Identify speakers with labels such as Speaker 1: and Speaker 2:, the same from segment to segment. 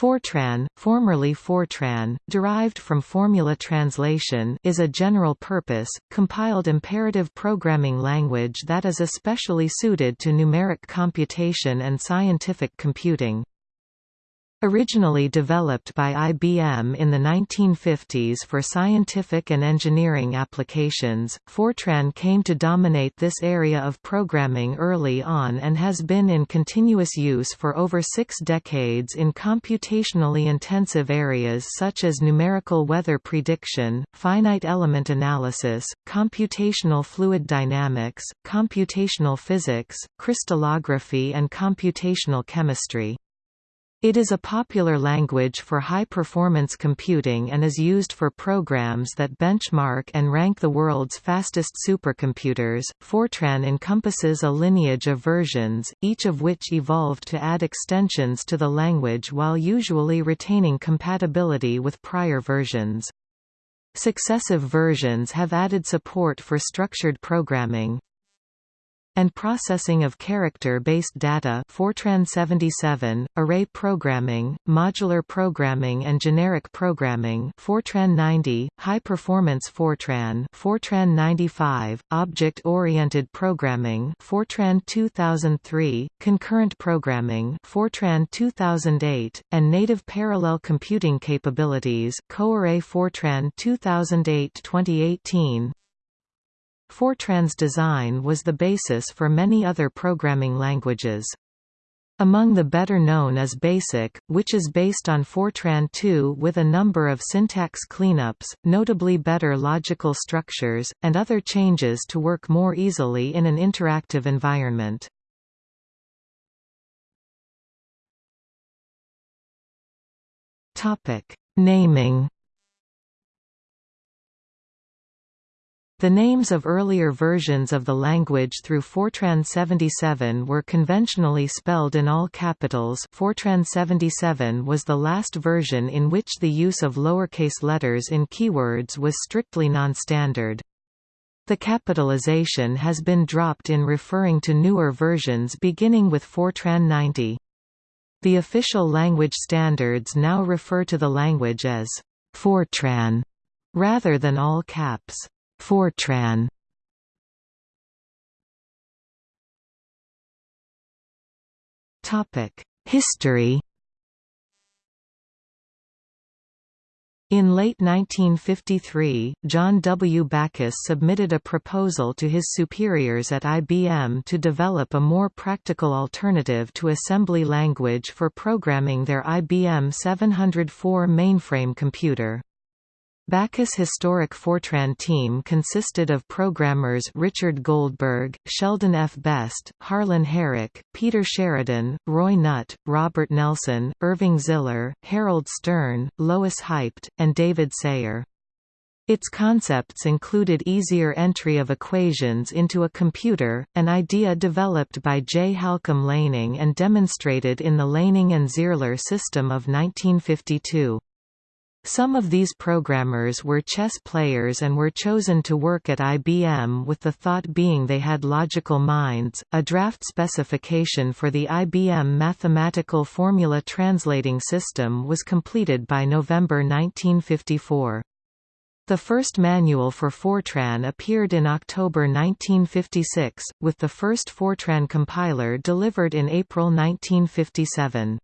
Speaker 1: Fortran, formerly Fortran, derived from formula translation is a general-purpose, compiled imperative programming language that is especially suited to numeric computation and scientific computing. Originally developed by IBM in the 1950s for scientific and engineering applications, Fortran came to dominate this area of programming early on and has been in continuous use for over six decades in computationally intensive areas such as numerical weather prediction, finite element analysis, computational fluid dynamics, computational physics, crystallography and computational chemistry. It is a popular language for high-performance computing and is used for programs that benchmark and rank the world's fastest supercomputers. Fortran encompasses a lineage of versions, each of which evolved to add extensions to the language while usually retaining compatibility with prior versions. Successive versions have added support for structured programming, and processing of character-based data Fortran 77, array programming, modular programming and generic programming Fortran 90, high-performance Fortran Fortran 95, object-oriented programming Fortran 2003, concurrent programming Fortran 2008, and native parallel computing capabilities CoArray Fortran 2008-2018 Fortran's design was the basis for many other programming languages. Among the better known is BASIC, which is based on Fortran 2 with a number of syntax cleanups, notably better logical structures, and other changes to work more easily in an interactive environment. Naming The names of earlier versions of the language through Fortran 77 were conventionally spelled in all capitals Fortran 77 was the last version in which the use of lowercase letters in keywords was strictly non-standard. The capitalization has been dropped in referring to newer versions beginning with Fortran 90. The official language standards now refer to the language as Fortran rather than all caps. Fortran History In late 1953, John W. Backus submitted a proposal to his superiors at IBM to develop a more practical alternative to assembly language for programming their IBM 704 mainframe computer. Backus' historic Fortran team consisted of programmers Richard Goldberg, Sheldon F. Best, Harlan Herrick, Peter Sheridan, Roy Nutt, Robert Nelson, Irving Ziller, Harold Stern, Lois Haibt, and David Sayre. Its concepts included easier entry of equations into a computer, an idea developed by J. Halcombe Laning and demonstrated in the Laning and Zierler system of 1952. Some of these programmers were chess players and were chosen to work at IBM with the thought being they had logical minds. A draft specification for the IBM Mathematical Formula Translating System was completed by November 1954. The first manual for Fortran appeared in October 1956, with the first Fortran compiler delivered in April 1957.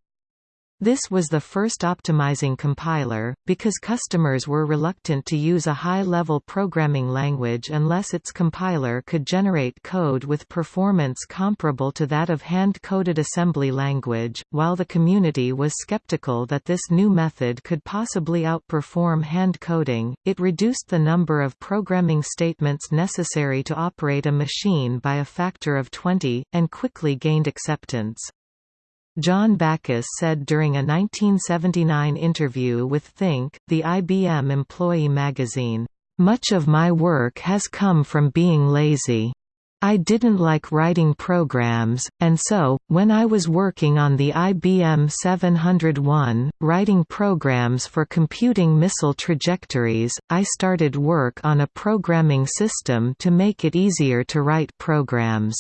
Speaker 1: This was the first optimizing compiler, because customers were reluctant to use a high-level programming language unless its compiler could generate code with performance comparable to that of hand-coded assembly language, while the community was skeptical that this new method could possibly outperform hand coding, it reduced the number of programming statements necessary to operate a machine by a factor of 20, and quickly gained acceptance. John Backus said during a 1979 interview with Think, the IBM employee magazine, "...much of my work has come from being lazy. I didn't like writing programs, and so, when I was working on the IBM 701, writing programs for computing missile trajectories, I started work on a programming system to make it easier to write programs."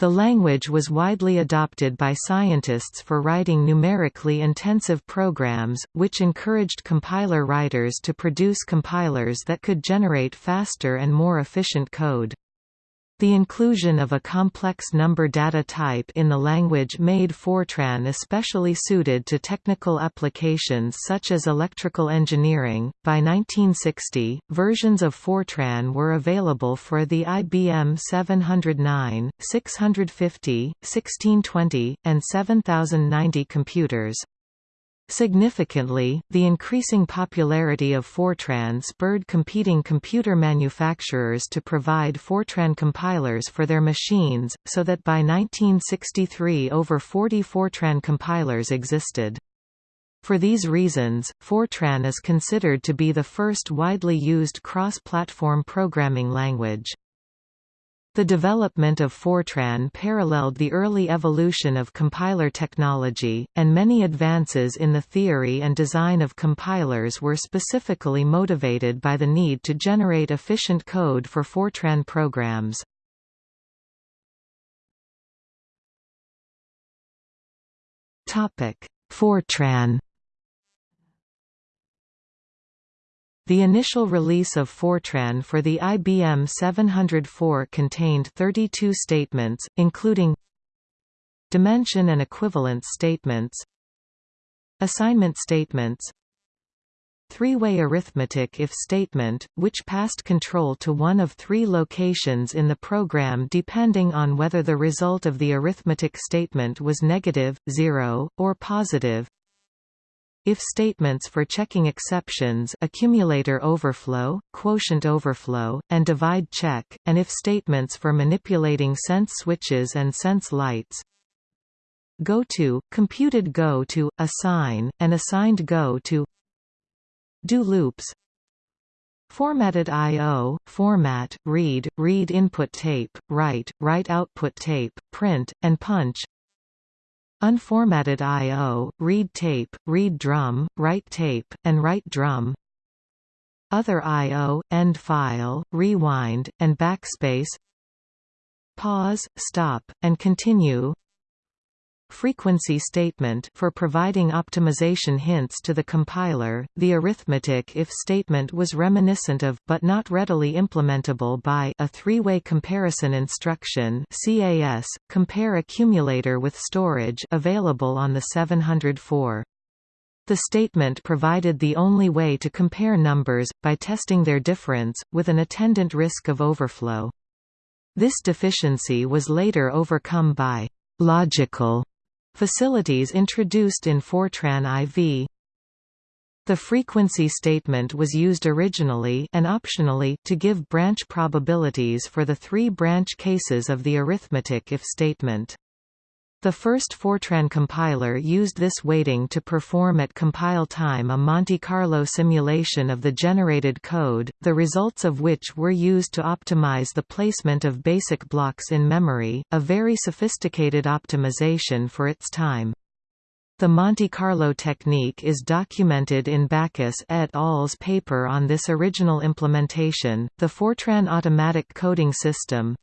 Speaker 1: The language was widely adopted by scientists for writing numerically intensive programs, which encouraged compiler writers to produce compilers that could generate faster and more efficient code. The inclusion of a complex number data type in the language made Fortran especially suited to technical applications such as electrical engineering. By 1960, versions of Fortran were available for the IBM 709, 650, 1620, and 7090 computers. Significantly, the increasing popularity of Fortran spurred competing computer manufacturers to provide Fortran compilers for their machines, so that by 1963 over 40 Fortran compilers existed. For these reasons, Fortran is considered to be the first widely used cross-platform programming language. The development of Fortran paralleled the early evolution of compiler technology, and many advances in the theory and design of compilers were specifically motivated by the need to generate efficient code for Fortran programs. Fortran The initial release of Fortran for the IBM 704 contained 32 statements, including dimension and equivalence statements assignment statements three-way arithmetic if statement, which passed control to one of three locations in the program depending on whether the result of the arithmetic statement was negative, zero, or positive if statements for checking exceptions accumulator overflow, quotient overflow, and divide check, and if statements for manipulating sense switches and sense lights go to, computed go to, assign, and assigned go to do loops Formatted I.O., format, read, read input tape, write, write output tape, print, and punch Unformatted I.O., read tape, read drum, write tape, and write drum Other I.O., end file, rewind, and backspace Pause, stop, and continue frequency statement for providing optimization hints to the compiler. The arithmetic if statement was reminiscent of but not readily implementable by a three-way comparison instruction CAS compare accumulator with storage available on the 704. The statement provided the only way to compare numbers, by testing their difference, with an attendant risk of overflow. This deficiency was later overcome by logical Facilities introduced in Fortran IV The frequency statement was used originally and optionally to give branch probabilities for the three branch cases of the arithmetic if statement. The first Fortran compiler used this weighting to perform at compile time a Monte Carlo simulation of the generated code, the results of which were used to optimize the placement of basic blocks in memory, a very sophisticated optimization for its time. The Monte Carlo technique is documented in Backus et al.'s paper on this original implementation. The Fortran automatic coding system,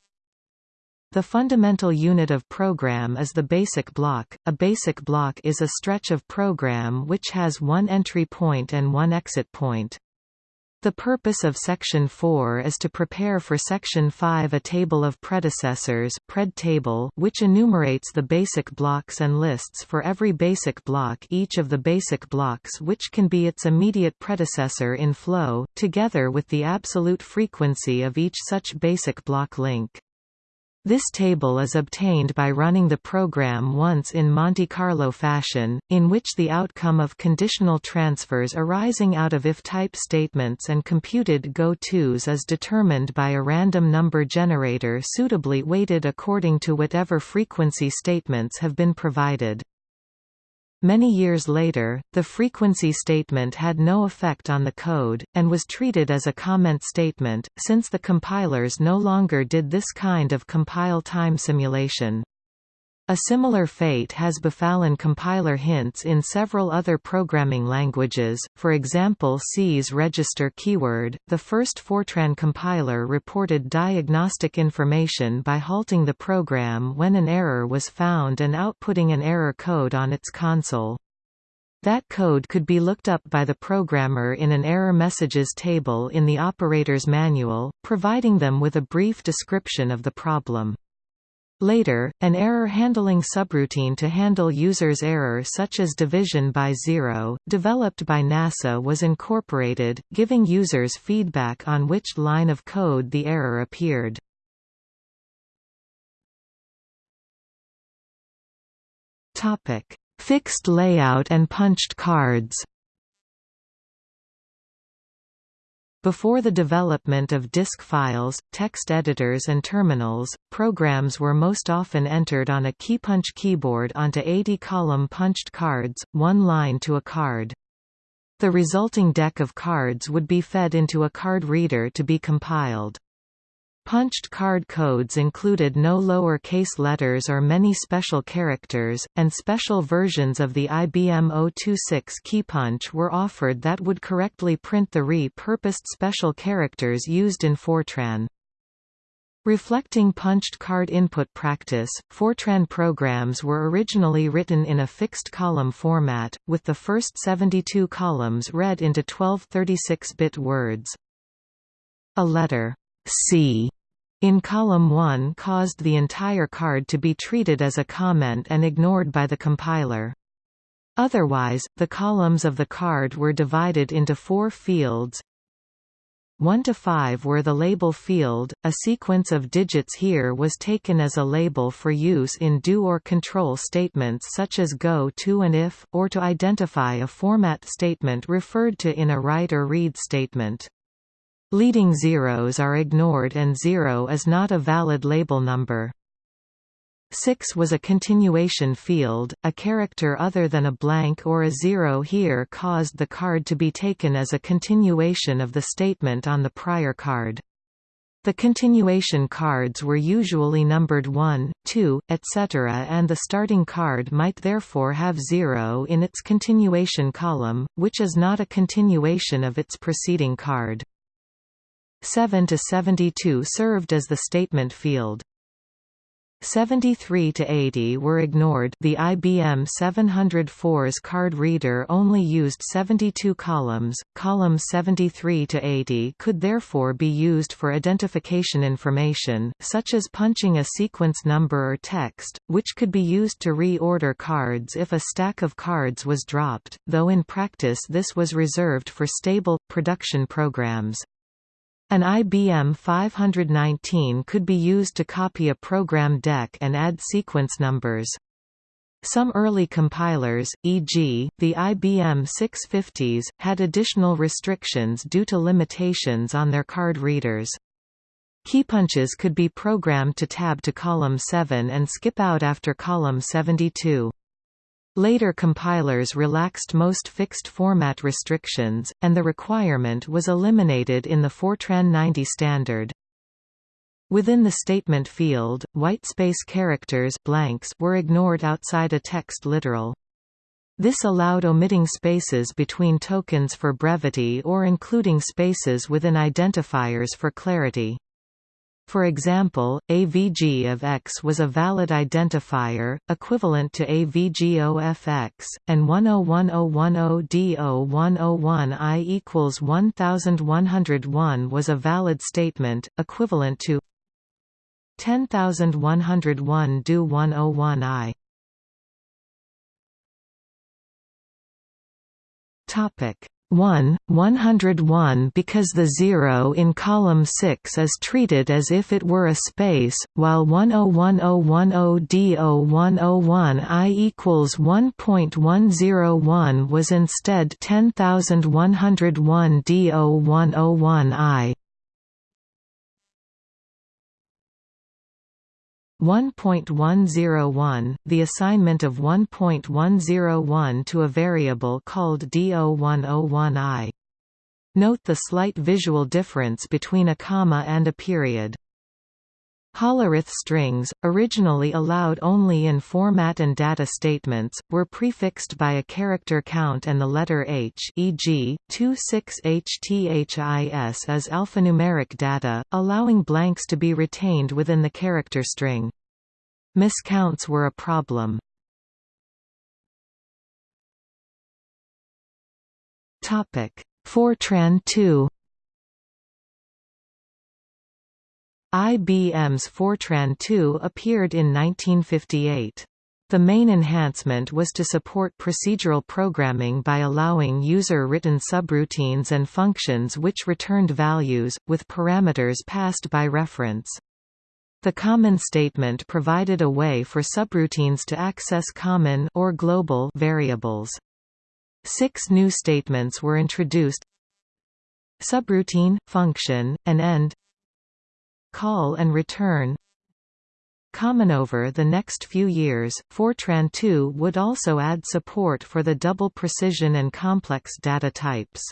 Speaker 1: the fundamental unit of program is the basic block. A basic block is a stretch of program which has one entry point and one exit point. The purpose of Section 4 is to prepare for Section 5 a table of predecessors pred table which enumerates the basic blocks and lists for every basic block each of the basic blocks which can be its immediate predecessor in flow, together with the absolute frequency of each such basic block link. This table is obtained by running the program once in Monte Carlo fashion, in which the outcome of conditional transfers arising out of if-type statements and computed go-tos is determined by a random number generator suitably weighted according to whatever frequency statements have been provided. Many years later, the frequency statement had no effect on the code, and was treated as a comment statement, since the compilers no longer did this kind of compile time simulation. A similar fate has befallen compiler hints in several other programming languages, for example C's register keyword. The first Fortran compiler reported diagnostic information by halting the program when an error was found and outputting an error code on its console. That code could be looked up by the programmer in an error messages table in the operator's manual, providing them with a brief description of the problem. Later, an error-handling subroutine to handle users' error such as division by zero, developed by NASA was incorporated, giving users feedback on which line of code the error appeared. Fixed layout and punched cards Before the development of disk files, text editors and terminals, programs were most often entered on a keypunch keyboard onto 80-column punched cards, one line to a card. The resulting deck of cards would be fed into a card reader to be compiled. Punched card codes included no lower-case letters or many special characters, and special versions of the IBM 026 keypunch were offered that would correctly print the re-purposed special characters used in Fortran. Reflecting punched card input practice, Fortran programs were originally written in a fixed column format, with the first 72 columns read into 12 36-bit words. A letter C in column 1 caused the entire card to be treated as a comment and ignored by the compiler. Otherwise, the columns of the card were divided into four fields 1 to 5 were the label field, a sequence of digits here was taken as a label for use in do or control statements such as go to and if, or to identify a format statement referred to in a write or read statement. Leading zeros are ignored and zero is not a valid label number. 6 was a continuation field, a character other than a blank or a zero here caused the card to be taken as a continuation of the statement on the prior card. The continuation cards were usually numbered 1, 2, etc. and the starting card might therefore have 0 in its continuation column, which is not a continuation of its preceding card. 7 to 72 served as the statement field. 73 to 80 were ignored the IBM 704's card reader only used 72 columns, columns 73 to 80 could therefore be used for identification information, such as punching a sequence number or text, which could be used to reorder cards if a stack of cards was dropped, though in practice this was reserved for stable, production programs. An IBM 519 could be used to copy a program deck and add sequence numbers. Some early compilers, e.g., the IBM 650s, had additional restrictions due to limitations on their card readers. Keypunches could be programmed to tab to column 7 and skip out after column 72. Later compilers relaxed most fixed format restrictions, and the requirement was eliminated in the Fortran 90 standard. Within the statement field, whitespace characters blanks were ignored outside a text literal. This allowed omitting spaces between tokens for brevity or including spaces within identifiers for clarity. For example, AVG of X was a valid identifier, equivalent to AVG of X, and 101010D0101I equals 1101 was a valid statement, equivalent to 10101 do 101I. Topic 1, 101 because the zero in column 6 is treated as if it were a space, while 101010D0101I equals 1.101 was instead 10101 1.101, the assignment of 1.101 to a variable called D0101i. Note the slight visual difference between a comma and a period. Hollerith strings, originally allowed only in format and data statements, were prefixed by a character count and the letter H e.g., 26HTHIS as alphanumeric data, allowing blanks to be retained within the character string. Miscounts were a problem. Fortran 2 IBM's Fortran 2 appeared in 1958. The main enhancement was to support procedural programming by allowing user-written subroutines and functions which returned values, with parameters passed by reference. The common statement provided a way for subroutines to access common or global variables. Six new statements were introduced Subroutine, function, and end call and return Common over the next few years, Fortran 2 would also add support for the double precision and complex data types.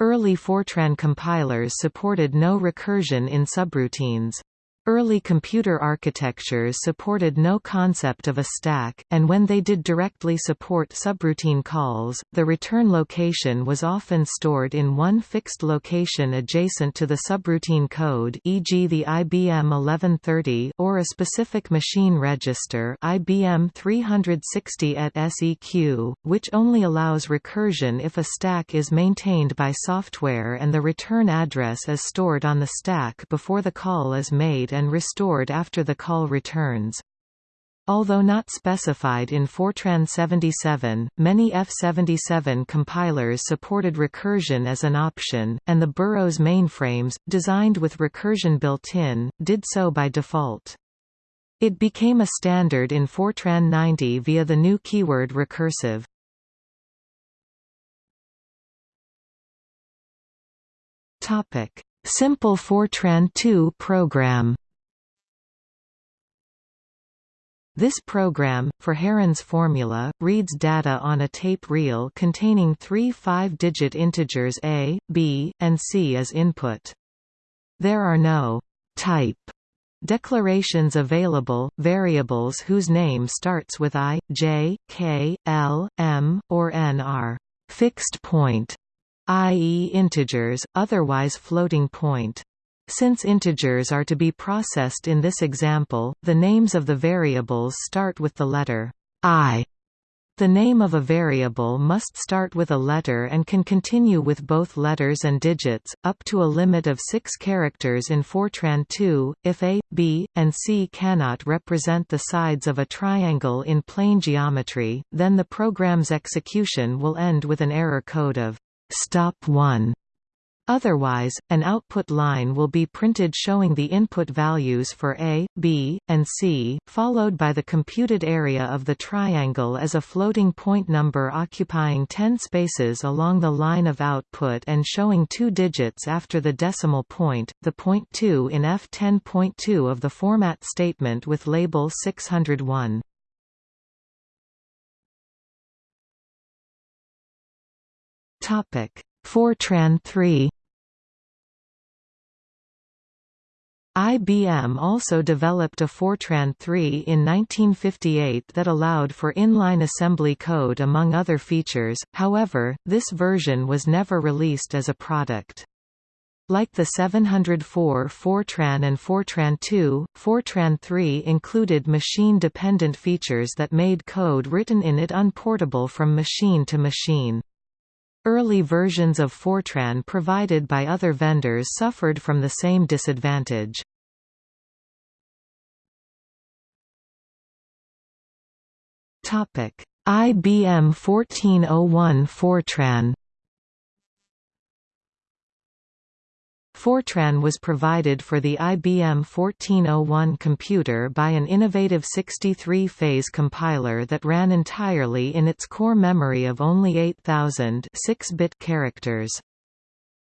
Speaker 1: Early Fortran compilers supported no recursion in subroutines. Early computer architectures supported no concept of a stack, and when they did directly support subroutine calls, the return location was often stored in one fixed location adjacent to the subroutine code e.g. the IBM 1130 or a specific machine register IBM 360 et seq, which only allows recursion if a stack is maintained by software and the return address is stored on the stack before the call is made and restored after the call returns. Although not specified in Fortran 77, many F77 compilers supported recursion as an option, and the Burroughs mainframes, designed with recursion built-in, did so by default. It became a standard in Fortran 90 via the new keyword recursive. Simple Fortran 2 program This program, for Heron's formula, reads data on a tape reel containing three five-digit integers a, b, and c as input. There are no type declarations available, variables whose name starts with i, j, k, l, m, or n are fixed point, i.e. integers, otherwise floating point. Since integers are to be processed in this example, the names of the variables start with the letter i. The name of a variable must start with a letter and can continue with both letters and digits, up to a limit of six characters in Fortran 2. If a, b, and c cannot represent the sides of a triangle in plane geometry, then the program's execution will end with an error code of stop 1 Otherwise, an output line will be printed showing the input values for A, B, and C, followed by the computed area of the triangle as a floating point number occupying 10 spaces along the line of output and showing two digits after the decimal point, the point 2 in F10.2 of the format statement with label 601. Topic Fortran 3 IBM also developed a Fortran 3 in 1958 that allowed for inline assembly code among other features, however, this version was never released as a product. Like the 704 Fortran and Fortran 2, Fortran 3 included machine-dependent features that made code written in it unportable from machine to machine. Early versions of Fortran provided by other vendors suffered from the same disadvantage. IBM 1401 Fortran Fortran was provided for the IBM 1401 computer by an innovative 63-phase compiler that ran entirely in its core memory of only 8,000 6-bit characters.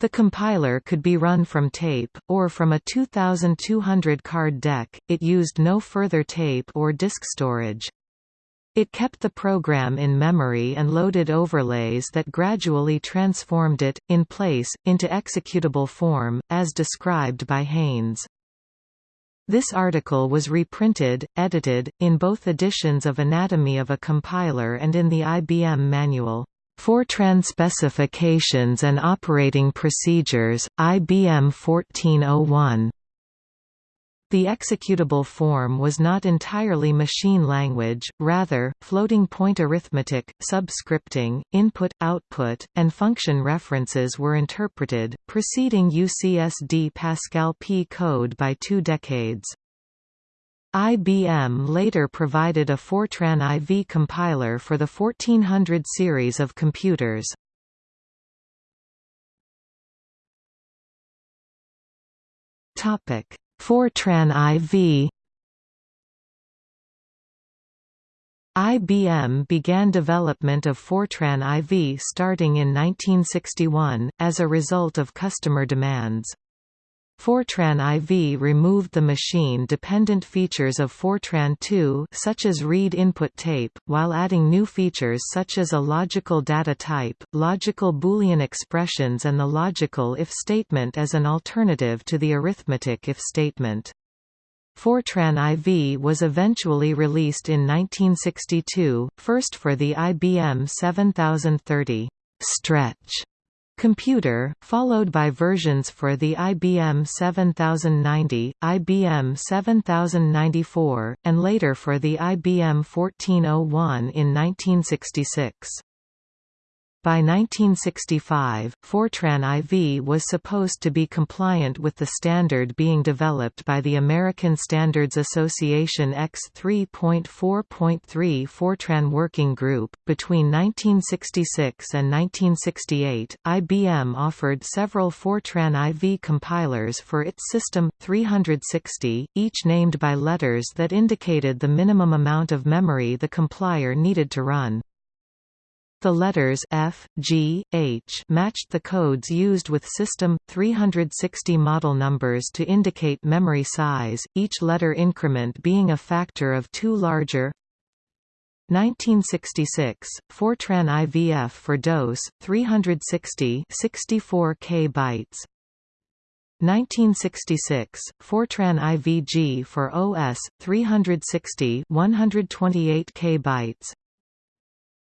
Speaker 1: The compiler could be run from tape, or from a 2200 card deck, it used no further tape or disk storage. It kept the program in memory and loaded overlays that gradually transformed it, in place, into executable form, as described by Haines. This article was reprinted, edited, in both editions of Anatomy of a Compiler and in the IBM Manual. Fortran Specifications and Operating Procedures, IBM 1401. The executable form was not entirely machine language, rather, floating-point arithmetic, subscripting, input-output, and function references were interpreted, preceding UCSD Pascal P code by two decades. IBM later provided a Fortran IV compiler for the 1400 series of computers. Topic Fortran IV IBM began development of Fortran IV starting in 1961, as a result of customer demands. Fortran IV removed the machine-dependent features of Fortran 2 such as read input tape, while adding new features such as a logical data type, logical Boolean expressions and the logical if statement as an alternative to the arithmetic if statement. Fortran IV was eventually released in 1962, first for the IBM 7030 stretch computer, followed by versions for the IBM 7090, IBM 7094, and later for the IBM 1401 in 1966. By 1965, Fortran IV was supposed to be compliant with the standard being developed by the American Standards Association X3.4.3 Fortran Working Group. Between 1966 and 1968, IBM offered several Fortran IV compilers for its System 360, each named by letters that indicated the minimum amount of memory the compiler needed to run. The letters F, G, H matched the codes used with System 360 model numbers to indicate memory size, each letter increment being a factor of 2 larger. 1966, Fortran IVF for DOS 360 64 K bytes. 1966, Fortran IVG for OS 360 128 K bytes.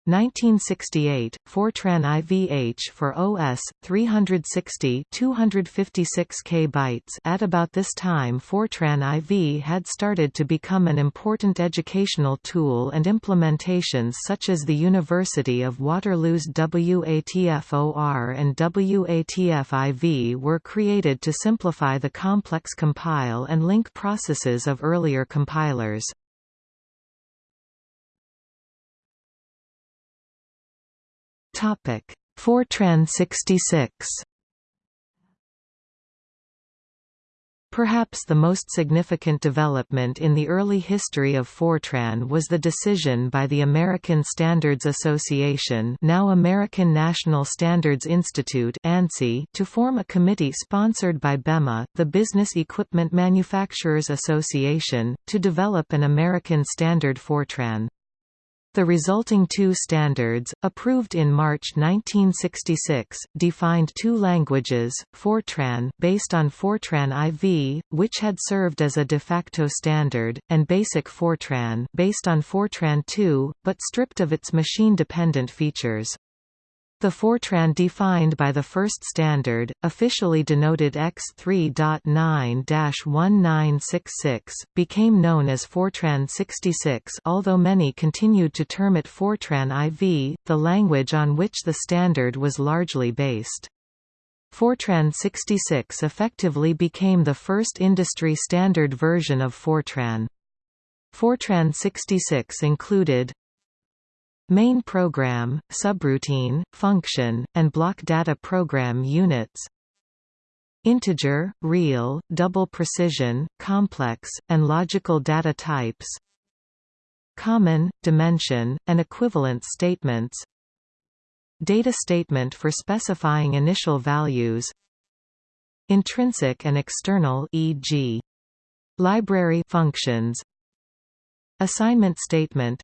Speaker 1: 1968, Fortran IVH for OS 360 256 KB. At about this time Fortran IV had started to become an important educational tool and implementations such as the University of Waterloo's WATFOR and WATFIV were created to simplify the complex compile and link processes of earlier compilers. Topic: Fortran 66. Perhaps the most significant development in the early history of Fortran was the decision by the American Standards Association now American National Standards Institute ANSI, to form a committee sponsored by BEMA, the Business Equipment Manufacturers Association, to develop an American standard Fortran. The resulting two standards, approved in March 1966, defined two languages, Fortran based on Fortran IV, which had served as a de facto standard, and Basic Fortran based on Fortran II, but stripped of its machine-dependent features. The Fortran defined by the first standard, officially denoted X3.9-1966, became known as Fortran 66 although many continued to term it Fortran IV, the language on which the standard was largely based. Fortran 66 effectively became the first industry standard version of Fortran. Fortran 66 included Main program, subroutine, function, and block data program units. Integer, real, double precision, complex, and logical data types. Common, dimension, and equivalence statements. Data statement for specifying initial values. Intrinsic and external e.g. library functions. Assignment statement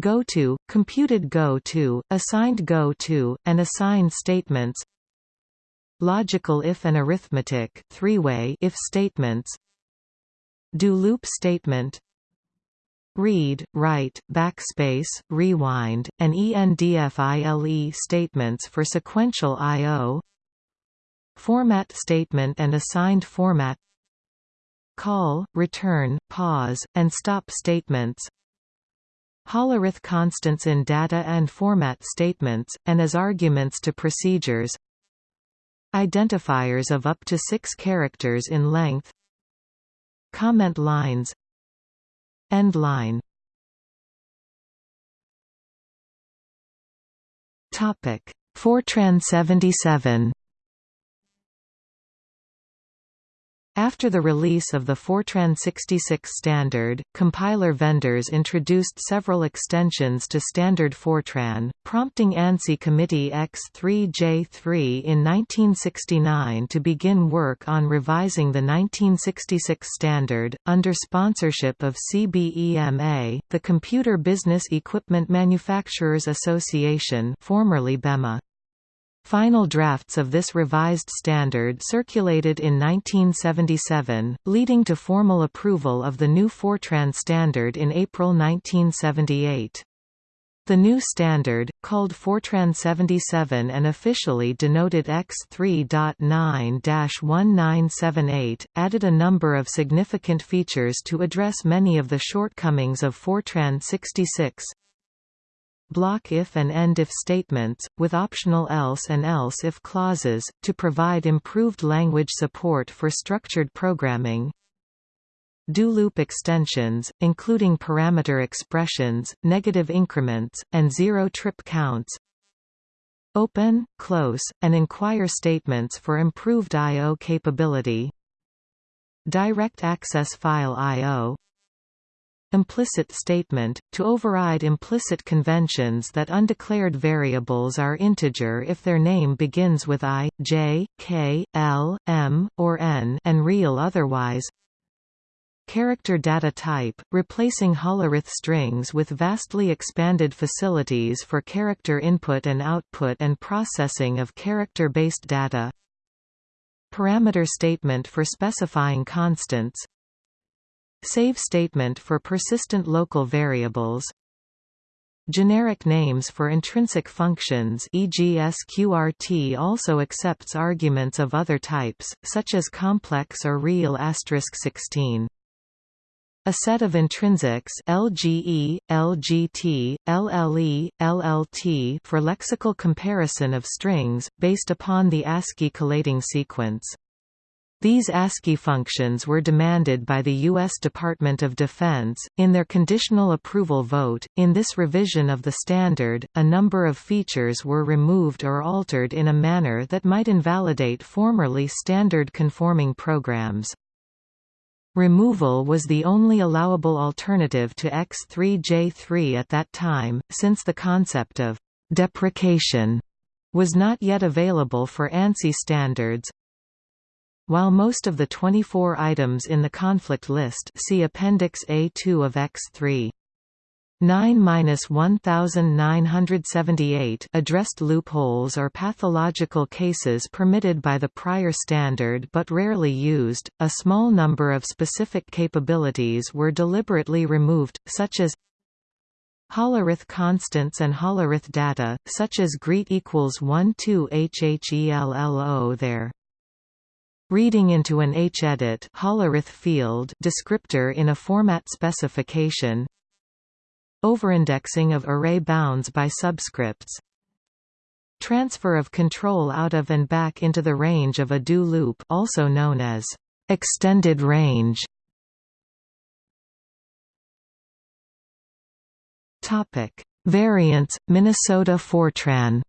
Speaker 1: Goto, computed Goto, assigned Goto, and assigned statements. Logical if and arithmetic three-way if statements. Do loop statement. Read, write, backspace, rewind, and ENDFILE statements for sequential I.O. Format statement and assigned format. Call, return, pause, and stop statements Hollerith constants in data and format statements, and as arguments to procedures. Identifiers of up to six characters in length. Comment lines. End line. Fortran 77 After the release of the Fortran 66 standard, compiler vendors introduced several extensions to standard Fortran, prompting ANSI Committee X3J3 in 1969 to begin work on revising the 1966 standard, under sponsorship of CBEMA, the Computer Business Equipment Manufacturers Association formerly BEMA. Final drafts of this revised standard circulated in 1977, leading to formal approval of the new Fortran standard in April 1978. The new standard, called Fortran 77 and officially denoted X3.9-1978, added a number of significant features to address many of the shortcomings of Fortran 66, block if and end if statements, with optional else and else if clauses, to provide improved language support for structured programming. Do loop extensions, including parameter expressions, negative increments, and zero-trip counts. Open, close, and inquire statements for improved I.O. capability. Direct access file I.O implicit statement, to override implicit conventions that undeclared variables are integer if their name begins with i, j, k, l, m, or n and real otherwise. Character data type, replacing Hollerith strings with vastly expanded facilities for character input and output and processing of character-based data. Parameter statement for specifying constants Save statement for persistent local variables Generic names for intrinsic functions e.g. sqrt also accepts arguments of other types, such as complex or real asterisk 16. A set of intrinsics LGE, LGT, LLE, LLT for lexical comparison of strings, based upon the ASCII collating sequence. These ASCII functions were demanded by the U.S. Department of Defense, in their conditional approval vote. In this revision of the standard, a number of features were removed or altered in a manner that might invalidate formerly standard conforming programs. Removal was the only allowable alternative to X3J3 at that time, since the concept of deprecation was not yet available for ANSI standards. While most of the 24 items in the conflict list see Appendix A2 of X3 9-1978 addressed loopholes or pathological cases permitted by the prior standard but rarely used. A small number of specific capabilities were deliberately removed, such as Hollerith constants and Hollerith data, such as greet equals 1 2 HHELLO there. Reading into an H-edit field descriptor in a format specification Overindexing of array bounds by subscripts Transfer of control out of and back into the range of a do loop also known as extended range. Topic. Variants Minnesota Fortran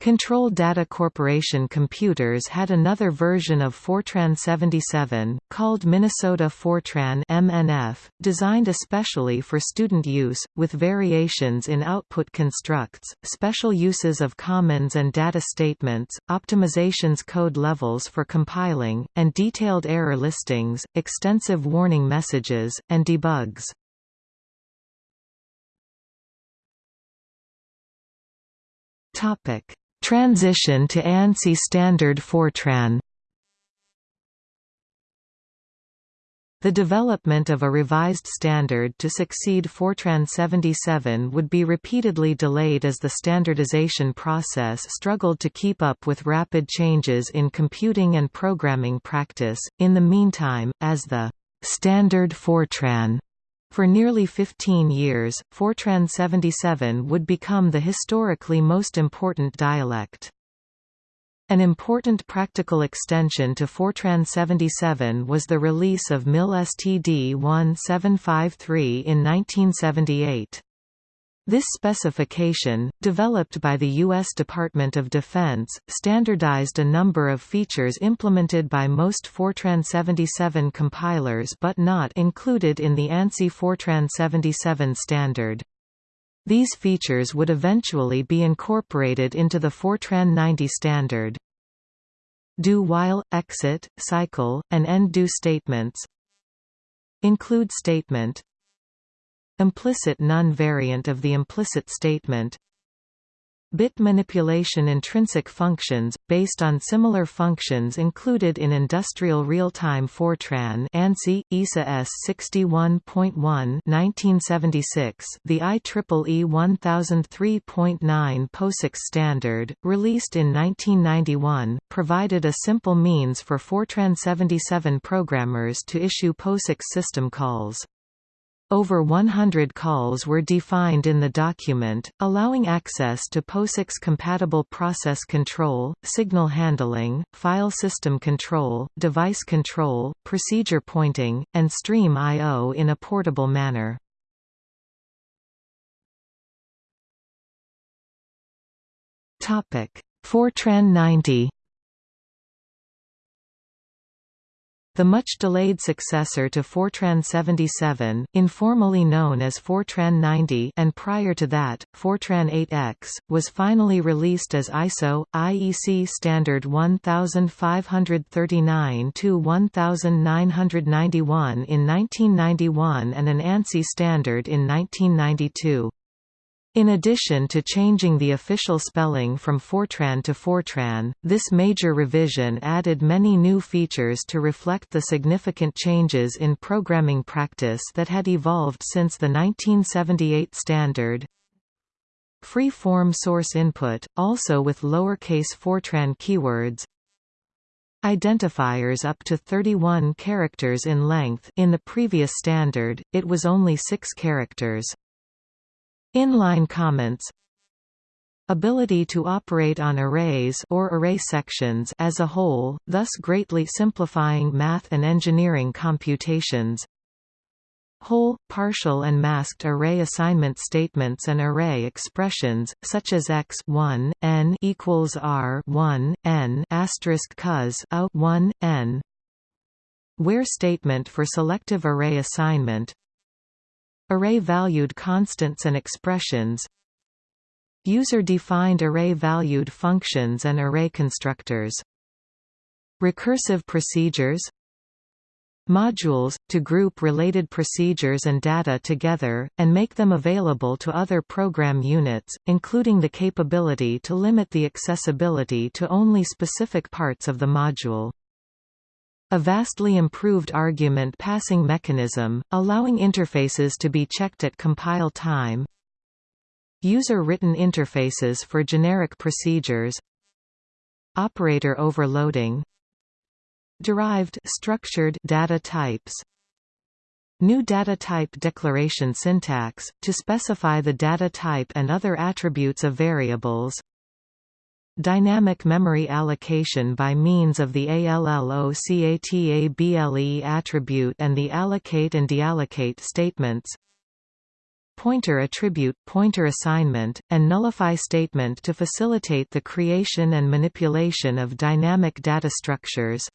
Speaker 1: Control Data Corporation Computers had another version of Fortran 77, called Minnesota Fortran MNF, designed especially for student use, with variations in output constructs, special uses of commons and data statements, optimizations code levels for compiling, and detailed error listings, extensive warning messages, and debugs. Topic Transition to ANSI standard Fortran The development of a revised standard to succeed Fortran 77 would be repeatedly delayed as the standardization process struggled to keep up with rapid changes in computing and programming practice. In the meantime, as the standard Fortran for nearly 15 years, Fortran 77 would become the historically most important dialect. An important practical extension to Fortran 77 was the release of MIL STD 1753 in 1978. This specification, developed by the U.S. Department of Defense, standardized a number of features implemented by most Fortran 77 compilers but not included in the ANSI Fortran 77 standard. These features would eventually be incorporated into the Fortran 90 standard. Do while, exit, cycle, and end do statements Include statement Implicit none variant of the implicit statement Bit manipulation intrinsic functions, based on similar functions included in industrial real-time Fortran ANSI, ISA S 61.1 1976, the IEEE 1003.9 POSIX standard, released in 1991, provided a simple means for Fortran 77 programmers to issue POSIX system calls. Over 100 calls were defined in the document, allowing access to POSIX-compatible process control, signal handling, file system control, device control, procedure pointing, and stream I.O. in a portable manner. Fortran 90 The much-delayed successor to Fortran 77, informally known as Fortran 90 and prior to that, Fortran 8X, was finally released as ISO, IEC Standard 1539-1991 in 1991 and an ANSI standard in 1992. In addition to changing the official spelling from Fortran to Fortran, this major revision added many new features to reflect the significant changes in programming practice that had evolved since the 1978 standard. Free-form source input, also with lowercase Fortran keywords, Identifiers up to 31 characters in length in the previous standard, it was only 6 characters. Inline comments Ability to operate on arrays or array sections as a whole, thus greatly simplifying math and engineering computations. Whole, partial and masked array assignment statements and array expressions, such as x 1 n equals r 1 n asterisk cos a 1 n. Where statement for selective array assignment Array-valued constants and expressions User-defined array-valued functions and array constructors Recursive procedures Modules, to group related procedures and data together, and make them available to other program units, including the capability to limit the accessibility to only specific parts of the module. A vastly improved argument passing mechanism, allowing interfaces to be checked at compile time. User-written interfaces for generic procedures. Operator overloading. Derived structured data types. New data type declaration syntax, to specify the data type and other attributes of variables Dynamic memory allocation by means of the ALLOCATABLE attribute and the allocate and deallocate statements. Pointer attribute, pointer assignment, and nullify statement to facilitate the creation and manipulation of dynamic data structures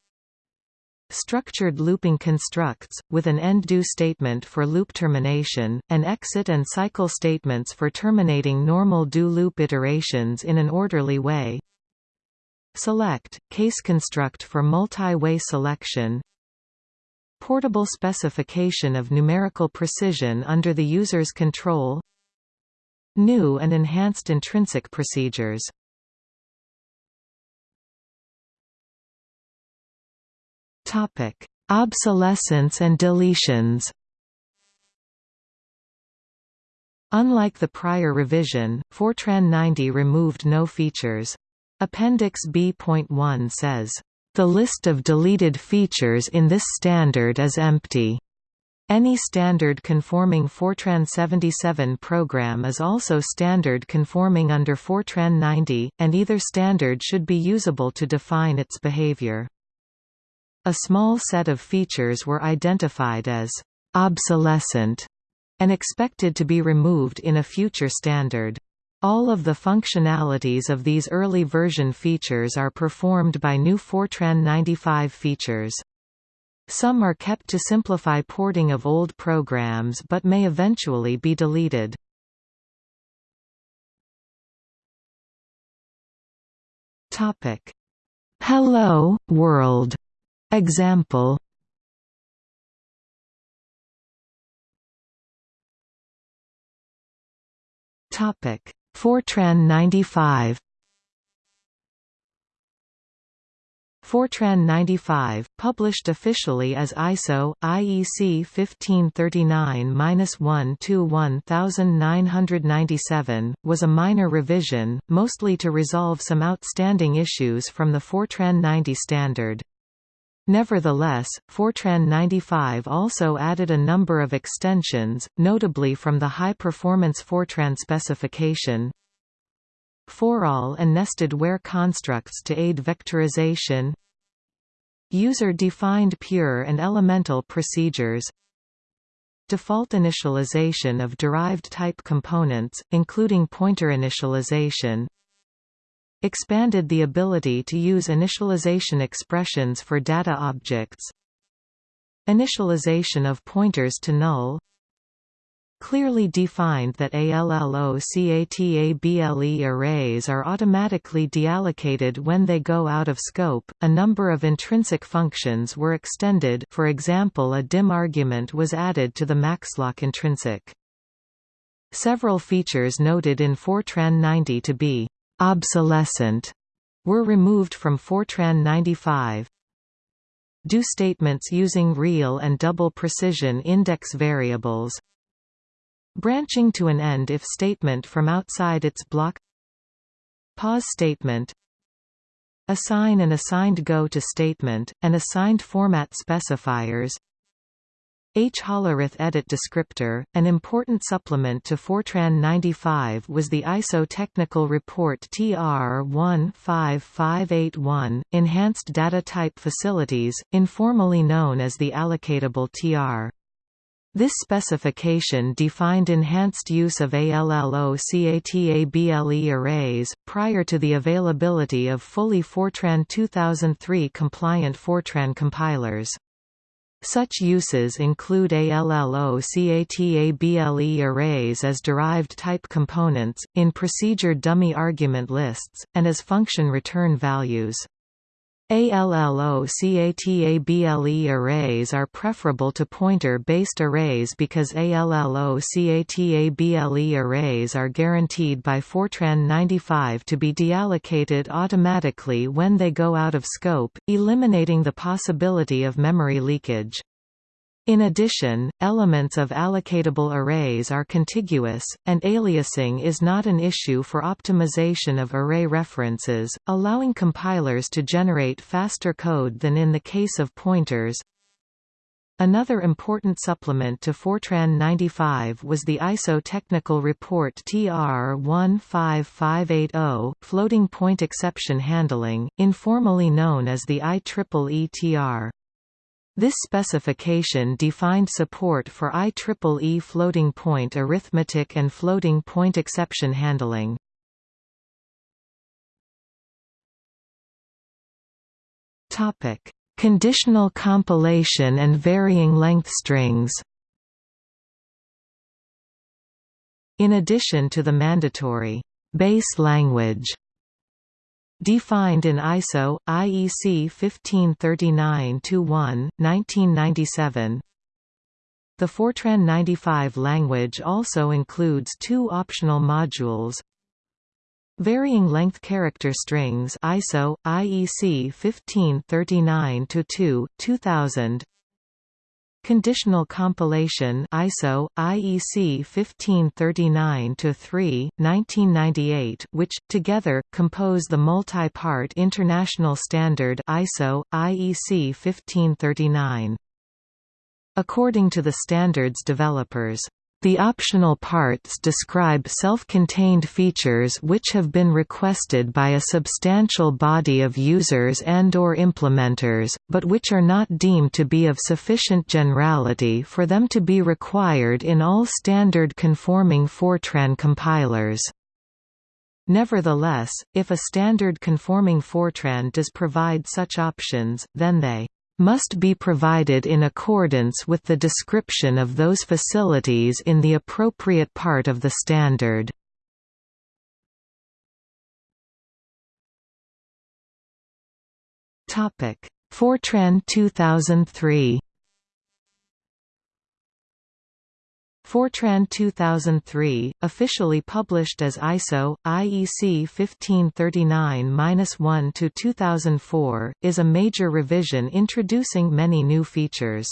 Speaker 1: structured looping constructs, with an end-do statement for loop termination, and exit and cycle statements for terminating normal do-loop iterations in an orderly way. Select, case construct for multi-way selection. Portable specification of numerical precision under the user's control. New and enhanced intrinsic procedures Topic: Obsolescence and deletions Unlike the prior revision, Fortran 90 removed no features. Appendix B.1 says, "...the list of deleted features in this standard is empty." Any standard conforming Fortran 77 program is also standard conforming under Fortran 90, and either standard should be usable to define its behavior. A small set of features were identified as obsolescent and expected to be removed in a future standard. All of the functionalities of these early version features are performed by new Fortran 95 features. Some are kept to simplify porting of old programs but may eventually be deleted. Hello, World example. Topic. Fortran 95 Fortran 95, published officially as ISO, IEC 1539-1-1997, was a minor revision, mostly to resolve some outstanding issues from the Fortran 90 standard. Nevertheless, Fortran 95 also added a number of extensions, notably from the high-performance Fortran specification, for-all and nested where constructs to aid vectorization User-defined pure and elemental procedures Default initialization of derived type components, including pointer initialization Expanded the ability to use initialization expressions for data objects Initialization of pointers to null clearly defined that ALLOCATABLE arrays are automatically deallocated when they go out of scope. A number of intrinsic functions were extended, for example, a dim argument was added to the maxloc intrinsic. Several features noted in Fortran 90 to be obsolescent were removed from Fortran 95. Do statements using real and double precision index variables. Branching to an end if statement from outside its block. Pause statement. Assign an assigned go to statement, and assigned format specifiers H. Hollerith Edit Descriptor, an important supplement to Fortran 95 was the ISO Technical Report TR 15581, Enhanced Data Type Facilities, informally known as the allocatable TR. This specification defined enhanced use of ALLOCATABLE arrays, prior to the availability of fully Fortran 2003 compliant Fortran compilers. Such uses include ALLOCATABLE arrays as derived type components, in procedure dummy argument lists, and as function return values. ALLOCATABLE arrays are preferable to pointer-based arrays because ALLOCATABLE arrays are guaranteed by Fortran 95 to be deallocated automatically when they go out of scope, eliminating the possibility of memory leakage. In addition, elements of allocatable arrays are contiguous, and aliasing is not an issue for optimization of array references, allowing compilers to generate faster code than in the case of pointers. Another important supplement to Fortran 95 was the ISO Technical Report TR 15580, floating point exception handling, informally known as the IEEE TR. This specification defined support for IEEE floating point arithmetic and floating point exception handling. Topic: Conditional compilation and varying length strings. In addition to the mandatory base language Defined in ISO, IEC 1539-1, 1997 The Fortran 95 language also includes two optional modules. Varying length character strings ISO, IEC 1539-2, 2000 Conditional compilation ISO IEC 1539-3 1998 which together compose the multi-part international standard ISO IEC 1539 According to the standards developers the optional parts describe self-contained features which have been requested by a substantial body of users and or implementers, but which are not deemed to be of sufficient generality for them to be required in all standard conforming Fortran compilers. Nevertheless, if a standard conforming Fortran does provide such options, then they must be provided in accordance with the description of those facilities in the appropriate part of the standard. Fortran 2003 Fortran 2003, officially published as ISO, IEC 1539-1-2004, is a major revision introducing many new features.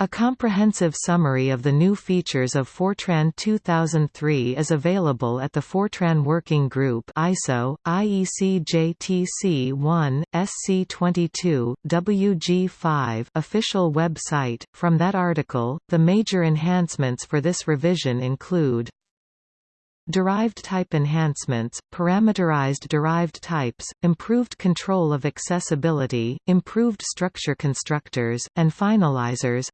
Speaker 1: A comprehensive summary of the new features of Fortran 2003 is available at the Fortran Working Group ISO, IEC JTC 1, SC22, WG5 official website. From that article, the major enhancements for this revision include Derived type enhancements, parameterized derived types, improved control of accessibility, improved structure constructors, and finalizers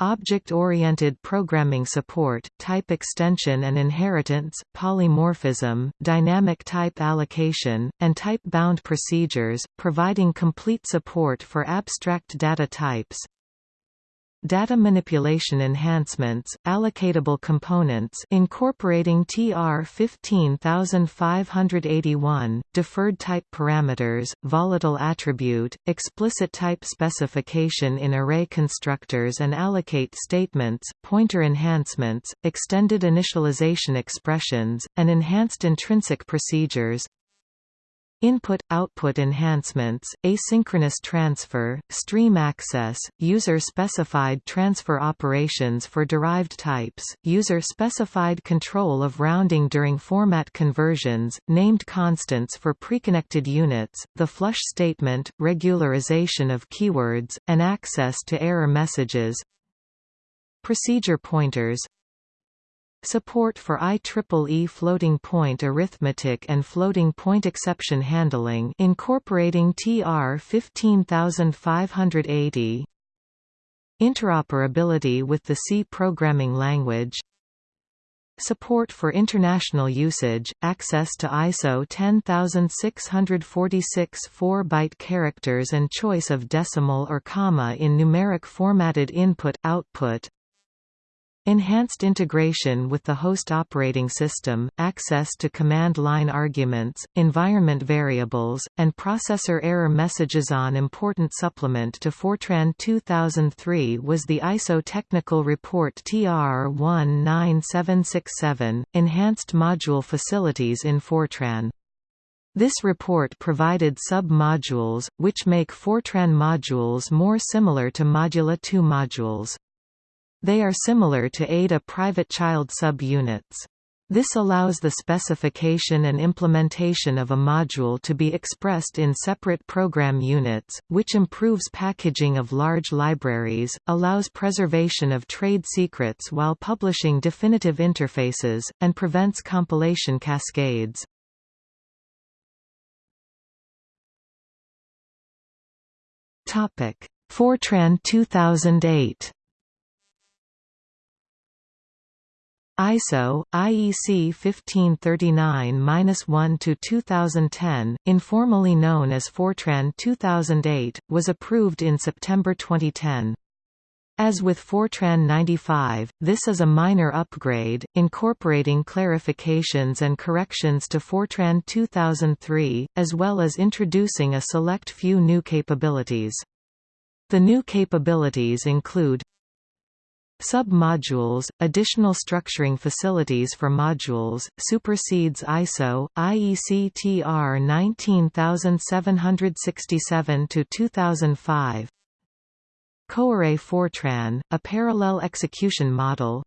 Speaker 1: Object-oriented programming support, type extension and inheritance, polymorphism, dynamic type allocation, and type-bound procedures, providing complete support for abstract data types, Data manipulation enhancements, allocatable components incorporating TR 15581, deferred type parameters, volatile attribute, explicit type specification in array constructors and allocate statements, pointer enhancements, extended initialization expressions, and enhanced intrinsic procedures, Input-output enhancements, asynchronous transfer, stream access, user-specified transfer operations for derived types, user-specified control of rounding during format conversions, named constants for preconnected units, the flush statement, regularization of keywords, and access to error messages. Procedure pointers Support for IEEE floating point arithmetic and floating point exception handling incorporating TR 15580 Interoperability with the C programming language. Support for international usage, access to ISO 10646 4-byte characters and choice of decimal or comma in numeric formatted input-output Enhanced integration with the host operating system, access to command line arguments, environment variables, and processor error messages on important supplement to Fortran 2003 was the ISO Technical Report TR 19767, Enhanced Module Facilities in Fortran. This report provided sub-modules, which make Fortran modules more similar to Modula 2 modules. They are similar to ADA private child sub-units. This allows the specification and implementation of a module to be expressed in separate program units, which improves packaging of large libraries, allows preservation of trade secrets while publishing definitive interfaces, and prevents compilation cascades. Fortran 2008 ISO, IEC 1539-1-2010, informally known as Fortran 2008, was approved in September 2010. As with Fortran 95, this is a minor upgrade, incorporating clarifications and corrections to Fortran 2003, as well as introducing a select few new capabilities. The new capabilities include Sub-modules, additional structuring facilities for modules, supersedes ISO, IEC TR 19767-2005 coarray Fortran, a parallel execution model.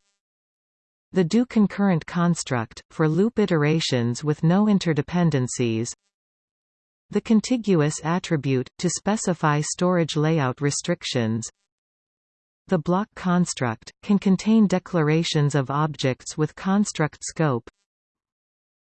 Speaker 1: The do concurrent construct, for loop iterations with no interdependencies. The contiguous attribute, to specify storage layout restrictions the block construct, can contain declarations of objects with construct scope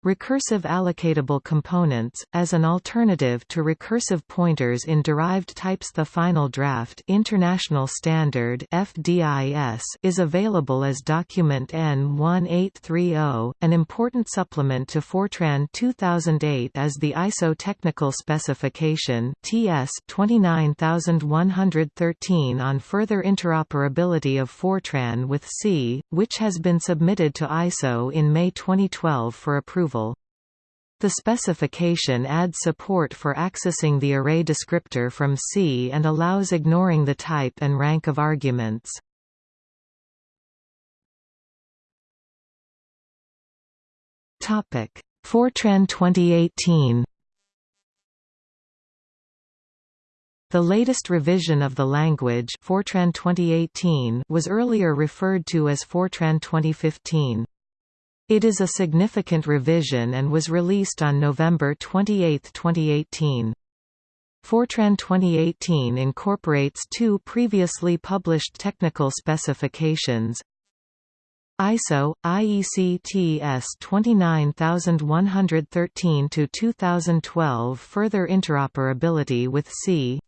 Speaker 1: Recursive allocatable components, as an alternative to recursive pointers in derived types The final draft International Standard FDIS is available as document N1830. An important supplement to Fortran 2008 as the ISO Technical Specification TS 29113 on further interoperability of Fortran with C, which has been submitted to ISO in May 2012 for approval. The specification adds support for accessing the array descriptor from C and allows ignoring the type and rank of arguments. Fortran 2018 The latest revision of the language Fortran 2018 was earlier referred to as Fortran 2015. It is a significant revision and was released on November 28, 2018. Fortran 2018 incorporates two previously published technical specifications ISO IEC TS 29113 to 2012 further interoperability with C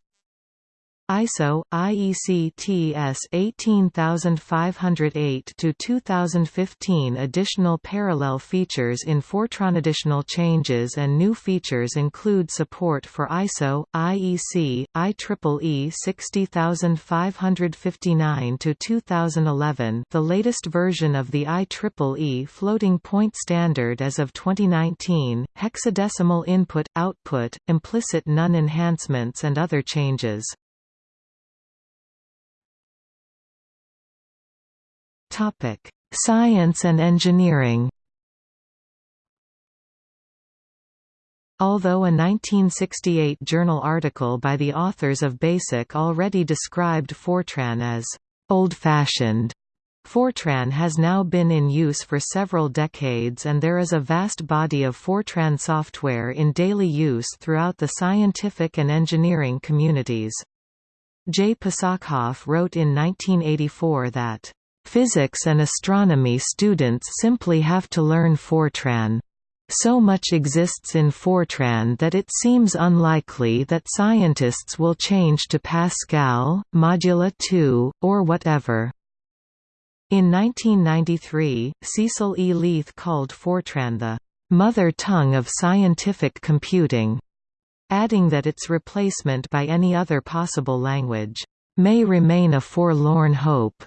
Speaker 1: ISO IEC TS 18508 to 2015 additional parallel features in Fortran additional changes and new features include support for ISO IEC IEEE 60559 to 2011 the latest version of the IEEE floating point standard as of 2019 hexadecimal input output implicit none enhancements and other changes Topic: Science and engineering. Although a 1968 journal article by the authors of BASIC already described Fortran as old-fashioned, Fortran has now been in use for several decades and there is a vast body of Fortran software in daily use throughout the scientific and engineering communities. J. Pasachoff wrote in 1984 that Physics and astronomy students simply have to learn Fortran. So much exists in Fortran that it seems unlikely that scientists will change to Pascal, Modula 2, or whatever. In 1993, Cecil E. Leith called Fortran the mother tongue of scientific computing, adding that its replacement by any other possible language may remain a forlorn hope.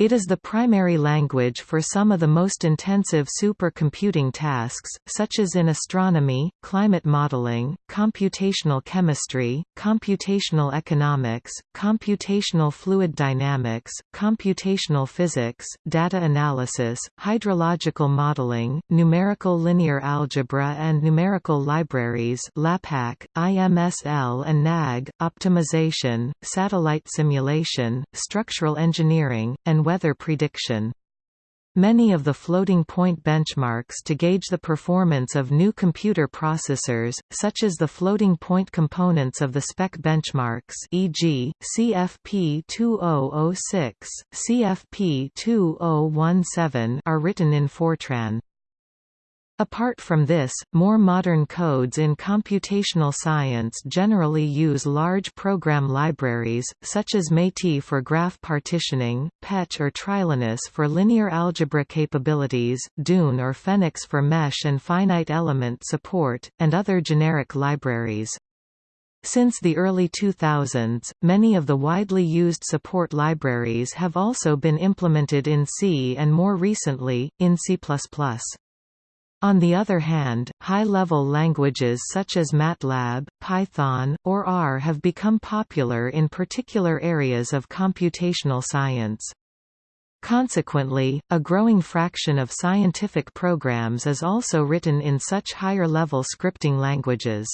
Speaker 1: It is the primary language for some of the most intensive supercomputing tasks, such as in astronomy, climate modeling, computational chemistry, computational economics, computational fluid dynamics, computational physics, data analysis, hydrological modeling, numerical linear algebra and numerical libraries LAPACK, IMSL and NAG, optimization, satellite simulation, structural engineering, and weather prediction. Many of the floating point benchmarks to gauge the performance of new computer processors, such as the floating point components of the SPEC benchmarks e.g., CFP 2006, CFP 2017 are written in Fortran. Apart from this, more modern codes in computational science generally use large program libraries, such as METIS for graph partitioning, PECH or Trilinos for linear algebra capabilities, Dune or FEniCS for mesh and finite element support, and other generic libraries. Since the early 2000s, many of the widely used support libraries have also been implemented in C and more recently, in C++. On the other hand, high-level languages such as MATLAB, Python, or R have become popular in particular areas of computational science. Consequently, a growing fraction of scientific programs is also written in such higher-level scripting languages.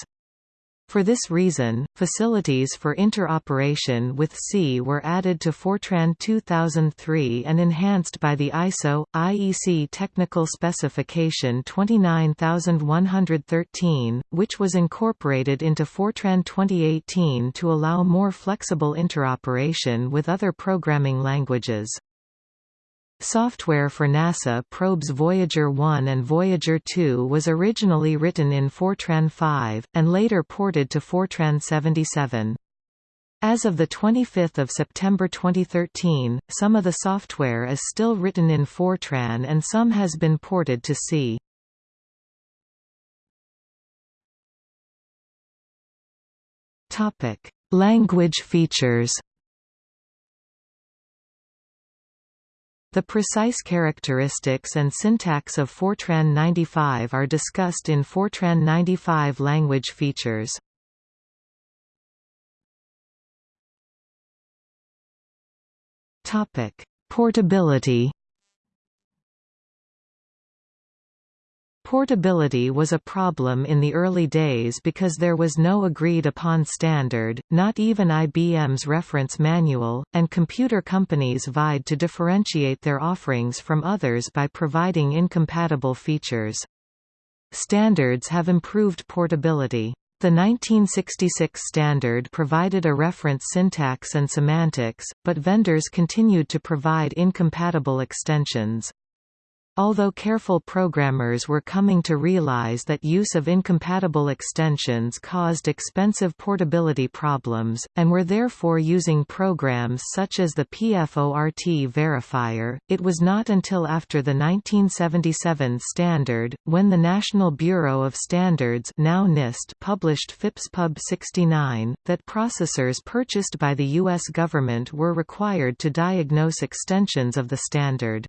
Speaker 1: For this reason, facilities for interoperation with C were added to Fortran 2003 and enhanced by the ISO IEC Technical Specification 29113, which was incorporated into Fortran 2018 to allow more flexible interoperation with other programming languages. Software for NASA probes Voyager 1 and Voyager 2 was originally written in Fortran 5, and later ported to Fortran 77. As of 25 September 2013, some of the software is still written in Fortran and some has been ported to C. Language features The precise characteristics and syntax of Fortran 95 are discussed in Fortran 95 language features. Topic: Portability Portability was a problem in the early days because there was no agreed-upon standard, not even IBM's reference manual, and computer companies vied to differentiate their offerings from others by providing incompatible features. Standards have improved portability. The 1966 standard provided a reference syntax and semantics, but vendors continued to provide incompatible extensions. Although careful programmers were coming to realize that use of incompatible extensions caused expensive portability problems, and were therefore using programs such as the PFORT verifier, it was not until after the 1977 standard, when the National Bureau of Standards now NIST published FIPS-Pub 69, that processors purchased by the U.S. government were required to diagnose extensions of the standard.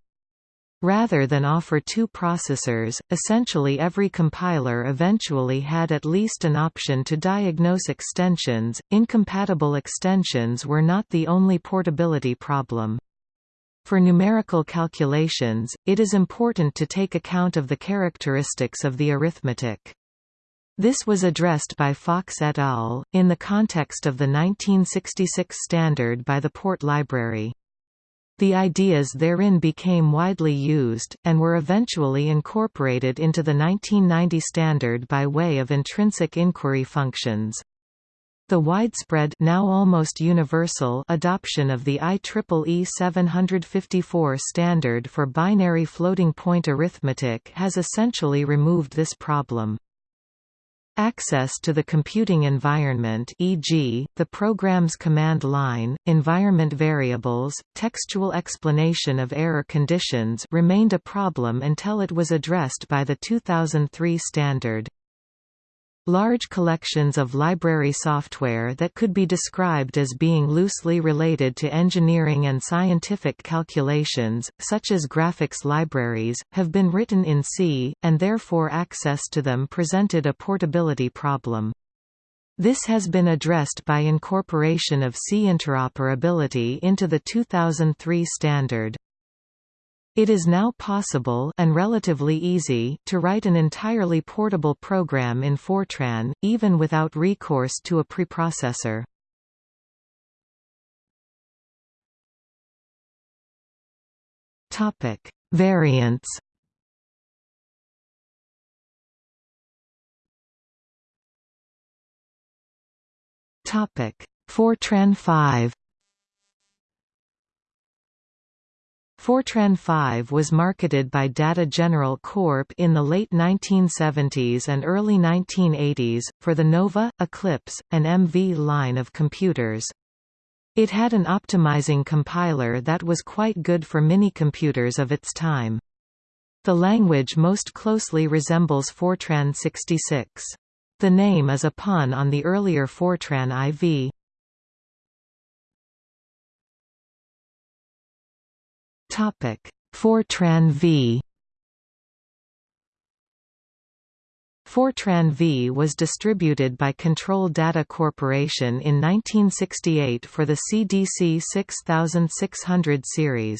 Speaker 1: Rather than offer two processors, essentially every compiler eventually had at least an option to diagnose extensions. Incompatible extensions were not the only portability problem. For numerical calculations, it is important to take account of the characteristics of the arithmetic. This was addressed by Fox et al., in the context of the 1966 standard by the Port Library. The ideas therein became widely used, and were eventually incorporated into the 1990 standard by way of intrinsic inquiry functions. The widespread now almost universal adoption of the IEEE 754 standard for binary floating-point arithmetic has essentially removed this problem. Access to the computing environment e.g., the program's command line, environment variables, textual explanation of error conditions remained a problem until it was addressed by the 2003 standard. Large collections of library software that could be described as being loosely related to engineering and scientific calculations, such as graphics libraries, have been written in C, and therefore access to them presented a portability problem. This has been addressed by incorporation of C interoperability into the 2003 standard. It is now possible and relatively easy to write an entirely portable program in Fortran, even without recourse to a preprocessor. Topic: Variants. Topic: Fortran 5. Fortran 5 was marketed by Data General Corp in the late 1970s and early 1980s, for the Nova, Eclipse, and MV line of computers. It had an optimizing compiler that was quite good for mini-computers of its time. The language most closely resembles Fortran 66. The name is a pun on the earlier Fortran IV. Topic: Fortran V. Fortran V was distributed by Control Data Corporation in 1968 for the CDC 6600 series.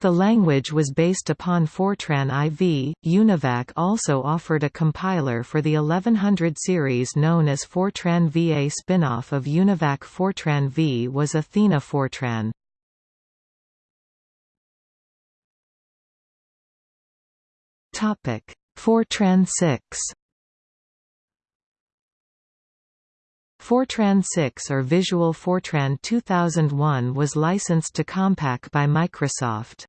Speaker 1: The language was based upon Fortran IV. Univac also offered a compiler for the 1100 series known as Fortran VA. Spinoff of Univac Fortran V was Athena Fortran. Topic: Fortran 6. Fortran 6 or Visual Fortran 2001 was licensed to Compaq by Microsoft.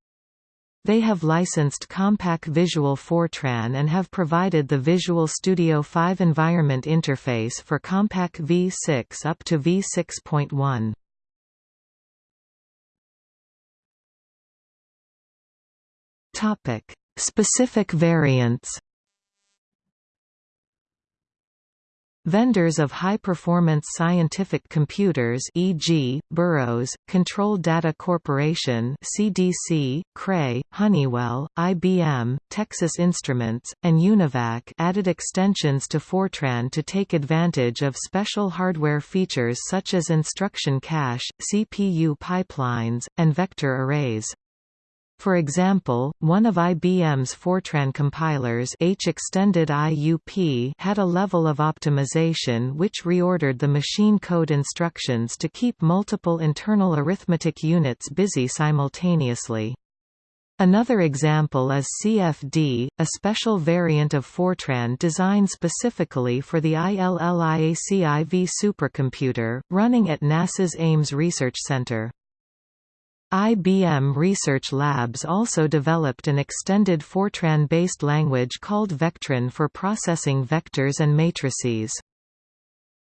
Speaker 1: They have licensed Compaq Visual Fortran and have provided the Visual Studio 5 environment interface for Compaq V6 up to V6.1. Topic: Specific variants Vendors of high-performance scientific computers e.g., Burroughs, Control Data Corporation CDC, Cray, Honeywell, IBM, Texas Instruments, and Univac added extensions to Fortran to take advantage of special hardware features such as instruction cache, CPU pipelines, and vector arrays. For example, one of IBM's Fortran compilers H extended IUP had a level of optimization which reordered the machine code instructions to keep multiple internal arithmetic units busy simultaneously. Another example is CFD, a special variant of Fortran designed specifically for the ILLIAC-IV supercomputer, running at NASA's Ames Research Center. IBM Research Labs also developed an extended Fortran-based language called Vectran for processing vectors and matrices.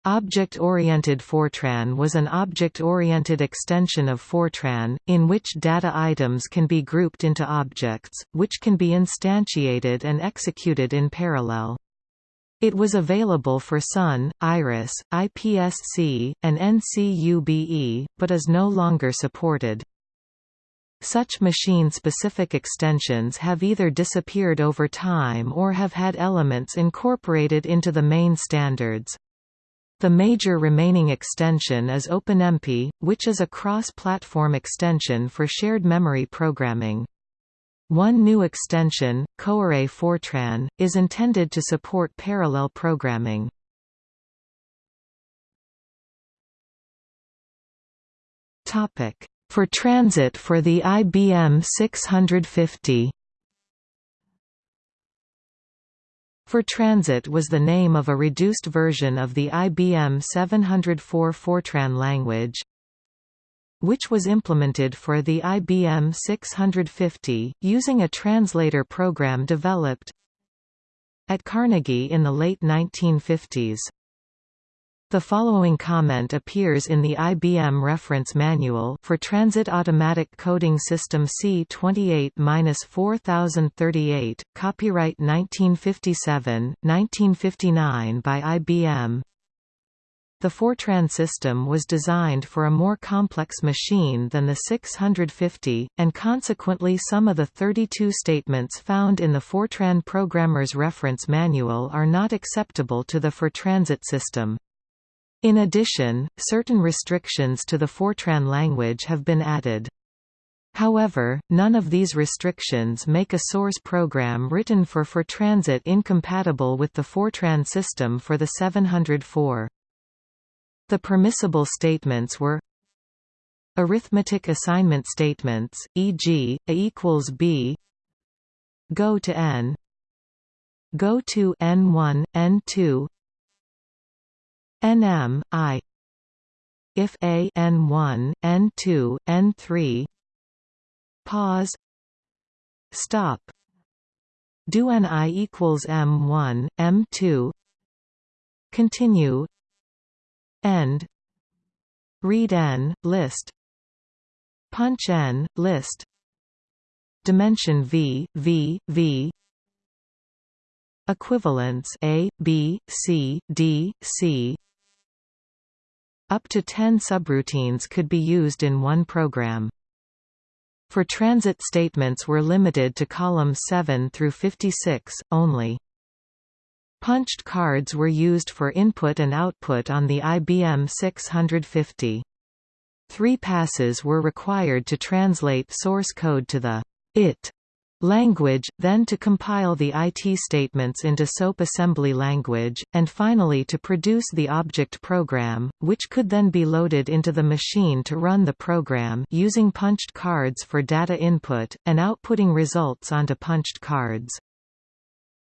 Speaker 1: Object-oriented Fortran was an object-oriented extension of Fortran, in which data items can be grouped into objects, which can be instantiated and executed in parallel. It was available for Sun, Iris, IPSC, and NCUBE, but is no longer supported. Such machine-specific extensions have either disappeared over time or have had elements incorporated into the main standards. The major remaining extension is OpenMP, which is a cross-platform extension for shared memory programming. One new extension, CoArray Fortran, is intended to support parallel programming. Topic: Fortransit for the IBM 650 Fortransit was the name of a reduced version of the IBM 704 Fortran language, which was implemented for the IBM 650, using a translator program developed at Carnegie in the late 1950s. The following comment appears in the IBM Reference Manual for Transit Automatic Coding System C28-4038, copyright 1957, 1959 by IBM. The Fortran system was designed for a more complex machine than the 650, and consequently some of the 32 statements found in the Fortran Programmer's Reference Manual are not acceptable to the Fortransit system. In addition, certain restrictions to the Fortran language have been added. However, none of these restrictions make a source program written for Fortransit incompatible with the Fortran system for the 704. The permissible statements were Arithmetic assignment statements, e.g., a equals b Go to n Go to n1, n2 Nm i. If a n1 n2 n3 pause. Stop. Do ni equals m1 m2 continue. End. Read n list. Punch n list. Dimension v v v. Equivalence a b c d c up to 10 subroutines could be used in one program. Fortransit statements were limited to columns 7 through 56, only. Punched cards were used for input and output on the IBM 650. Three passes were required to translate source code to the IT language, then to compile the IT statements into SOAP assembly language, and finally to produce the object program, which could then be loaded into the machine to run the program using punched cards for data input, and outputting results onto punched cards.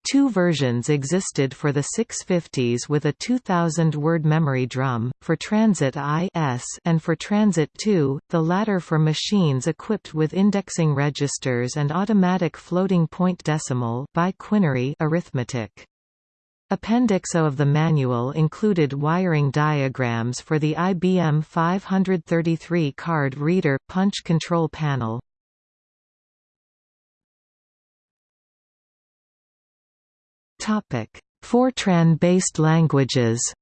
Speaker 1: Two versions existed for the 650s with a 2000-word memory drum, Fortransit I-S and Fortransit II, the latter for machines equipped with indexing registers and automatic floating-point decimal quinary arithmetic. Appendix O of the manual included wiring diagrams for the IBM 533 card reader punch control panel, Fortran-based languages.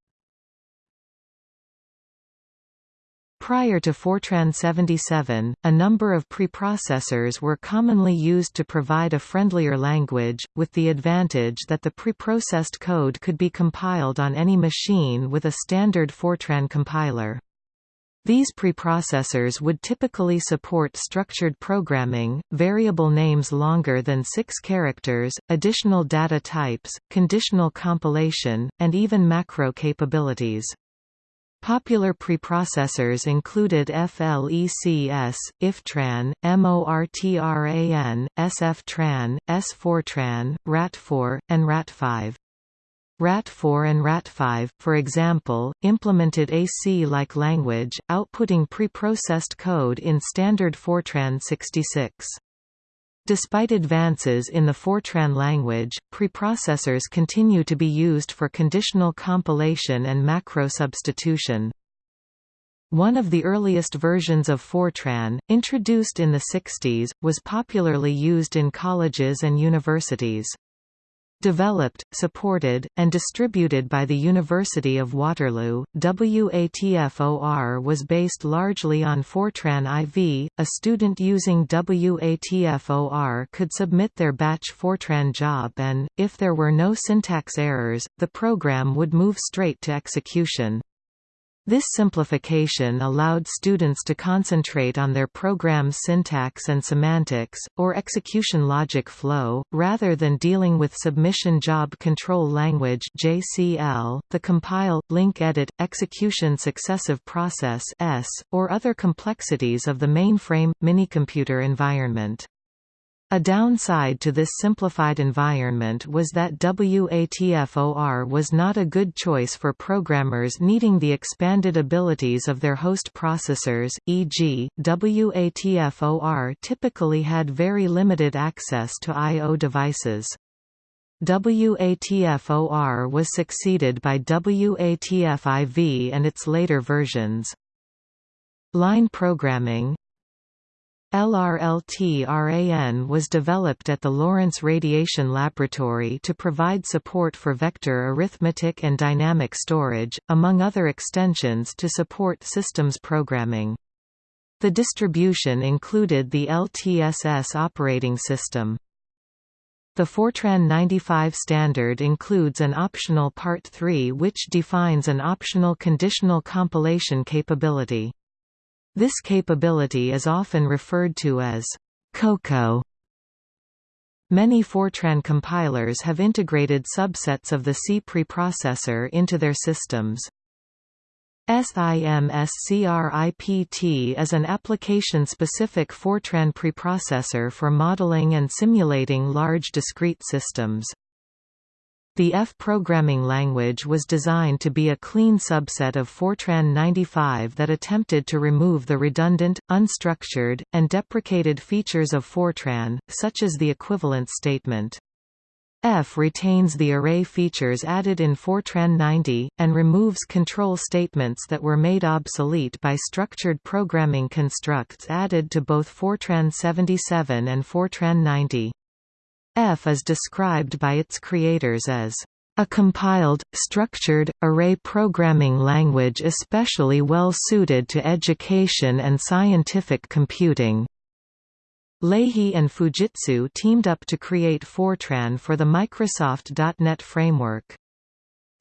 Speaker 1: Prior to Fortran 77, a number of preprocessors were commonly used to provide a friendlier language, with the advantage that the preprocessed code could be compiled on any machine with a standard Fortran compiler. These preprocessors would typically support structured programming, variable names longer than six characters, additional data types, conditional compilation, and even macro capabilities. Popular preprocessors included FLECS, IFTRAN, MORTRAN, SFTRAN, S-Fortran, Ratfor, and Ratfiv. Ratfor and Ratfiv, for example, implemented a C-like language, outputting preprocessed code in standard Fortran 66. Despite advances in the Fortran language, preprocessors continue to be used for conditional compilation and macro substitution. One of the earliest versions of Fortran, introduced in the 60s, was popularly used in colleges and universities. Developed, supported, and distributed by the University of Waterloo, WATFOR was based largely on Fortran IV. A student using WATFOR could submit their batch Fortran job and, if there were no syntax errors, the program would move straight to execution. This simplification allowed students to concentrate on their program's syntax and semantics, or execution logic flow, rather than dealing with Submission Job Control Language (JCL), the compile, link edit, execution successive process (S), or other complexities of the mainframe minicomputer environment. A downside to this simplified environment was that WATFOR was not a good choice for programmers needing the expanded abilities of their host processors, e.g., WATFOR typically had very limited access to I.O. devices. WATFOR was succeeded by WATFIV and its later versions. Line programming, LRLTRAN was developed at the Lawrence Radiation Laboratory to provide support for vector arithmetic and dynamic storage, among other extensions to support systems programming. The distribution included the LTSS operating system. The Fortran 95 standard includes an optional Part 3 which defines an optional conditional compilation capability. This capability is often referred to as COCO. Many Fortran compilers have integrated subsets of the C preprocessor into their systems. SIMSCRIPT is an application-specific Fortran preprocessor for modeling and simulating large discrete systems. The F programming language was designed to be a clean subset of Fortran 95 that attempted to remove the redundant, unstructured, and deprecated features of Fortran, such as the equivalence statement. F retains the array features added in Fortran 90, and removes control statements that were made obsolete by structured programming constructs added to both Fortran 77 and Fortran 90. F is described by its creators as a compiled, structured, array programming language especially well suited to education and scientific computing. Lahey and Fujitsu teamed up to create Fortran for the Microsoft .NET framework.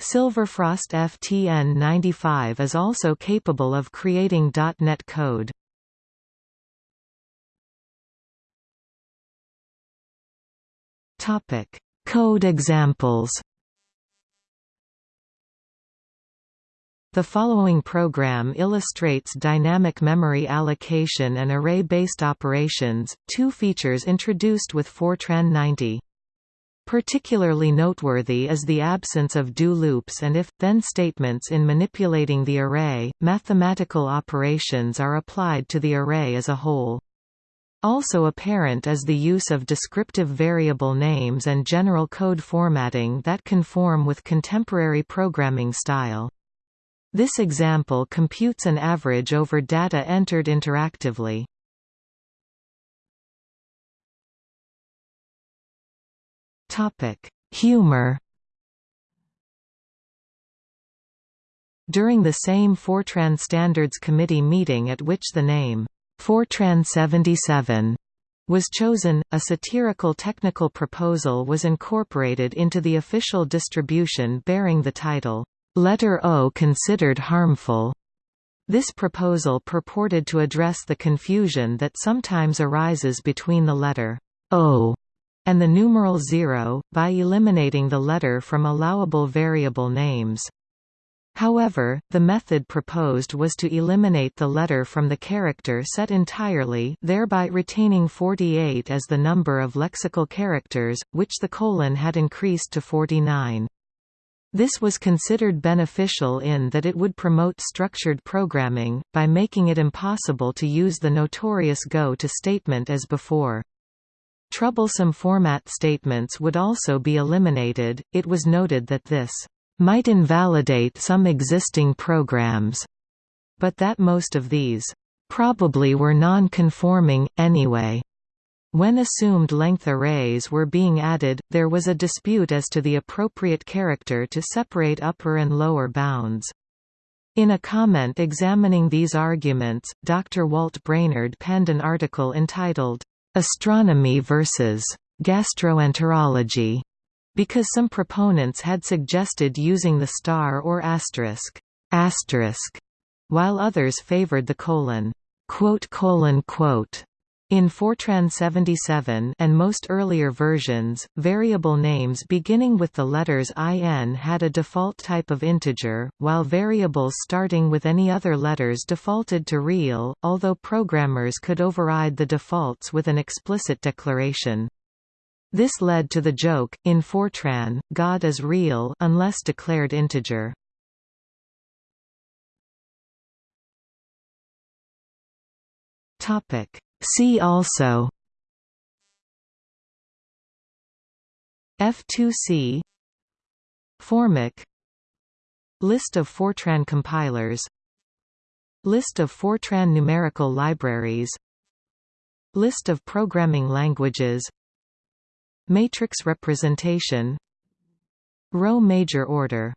Speaker 1: Silverfrost FTN95 is also capable of creating .NET code. Topic: Code examples. The following program illustrates dynamic memory allocation and array-based operations, two features introduced with Fortran 90. Particularly noteworthy is the absence of do loops and if-then statements in manipulating the array. Mathematical operations are applied to the array as a whole. Also apparent is the use of descriptive variable names and general code formatting that conform with contemporary programming style. This example computes an average over data entered interactively. Humor. During the same Fortran Standards Committee meeting at which the name Fortran 77 was chosen, a satirical technical proposal was incorporated into the official distribution bearing the title, Letter O considered harmful. This proposal purported to address the confusion that sometimes arises between the letter O and the numeral 0, by eliminating the letter from allowable variable names. However, the method proposed was to eliminate the letter from the character set entirely thereby retaining 48 as the number of lexical characters, which the colon had increased to 49. This was considered beneficial in that it would promote structured programming, by making it impossible to use the notorious go to statement as before. Troublesome format statements would also be eliminated. It was noted that this might invalidate some existing programs, but that most of these probably were non-conforming, anyway. When assumed length arrays were being added, there was a dispute as to the appropriate character to separate upper and lower bounds. In a comment examining these arguments, Dr. Walt Brainerd penned an article entitled, astronomy versus gastroenterology, because some proponents had suggested using the star or asterisk, asterisk, while others favored the colon. Quote, colon, quote. In Fortran 77 and most earlier versions, variable names beginning with the letters IN had a default type of integer, while variables starting with any other letters defaulted to real, although programmers could override the defaults with an explicit declaration. This led to the joke, in Fortran, God is real unless declared integer. See also. F2C Formic. List of Fortran compilers. List of Fortran numerical libraries. List of programming languages Matrix representation Row major order